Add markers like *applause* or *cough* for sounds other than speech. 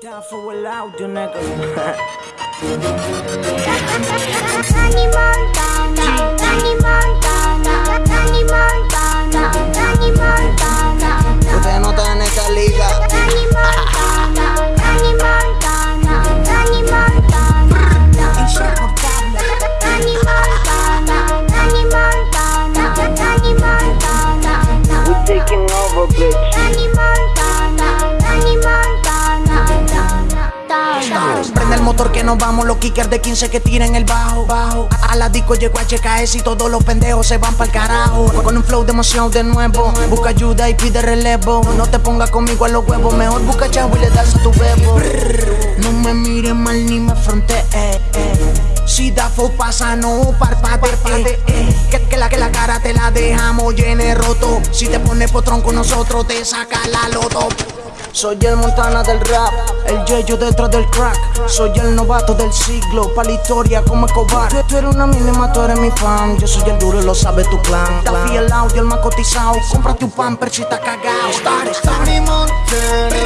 Down for el audio, nigga. *laughs* Prende el motor que nos vamos, los kickers de 15 que tiren el bajo. bajo. A la disco llegó HKS y todos los pendejos se van pa'l carajo. Con un flow demasiado de nuevo. Busca ayuda y pide relevo. No te pongas conmigo a los huevos, mejor busca chavo y le das a tu bebo. No me mires mal ni me frontees. Si da full pasa, no parpadee. Que, roto. Si te pones potrón con nosotros, te saca la loto. Soy el Montana del rap, el yeyo detrás del crack. Soy el novato del siglo, pa' la historia como Escobar. Tú, tú eres una mínima, tú eres mi fan. Yo soy el duro y lo sabe tu clan. Daffy el audio, el más cotizado. Cómprate un pamper si estás cagado. Star, Star.